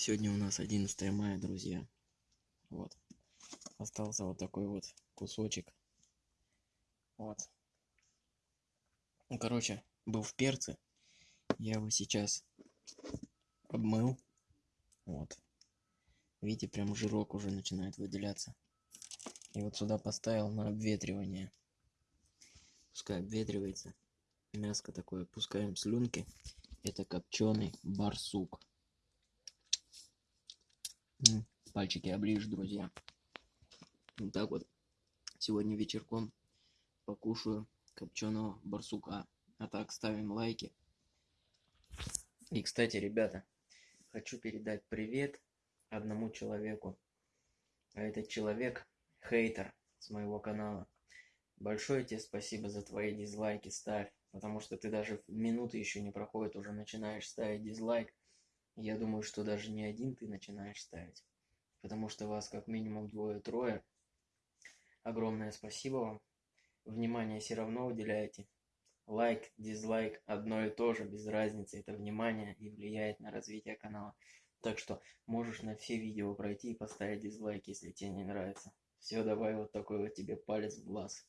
Сегодня у нас 11 мая, друзья. Вот. Остался вот такой вот кусочек. Вот. Ну, короче, был в перце. Я его сейчас обмыл. Вот. Видите, прям жирок уже начинает выделяться. И вот сюда поставил на обветривание. Пускай обветривается. Мяско такое. Пускаем слюнки. Это копченый барсук. Пальчики оближь, друзья. Вот так вот. Сегодня вечерком покушаю копченого барсука. А так, ставим лайки. И, кстати, ребята, хочу передать привет одному человеку. А этот человек хейтер с моего канала. Большое тебе спасибо за твои дизлайки, ставь. Потому что ты даже минуты еще не проходит, уже начинаешь ставить дизлайк. Я думаю, что даже не один ты начинаешь ставить. Потому что вас как минимум двое-трое. Огромное спасибо вам. Внимание все равно уделяете. Лайк, дизлайк, одно и то же, без разницы. Это внимание и влияет на развитие канала. Так что можешь на все видео пройти и поставить дизлайк, если тебе не нравится. Все, давай вот такой вот тебе палец в глаз.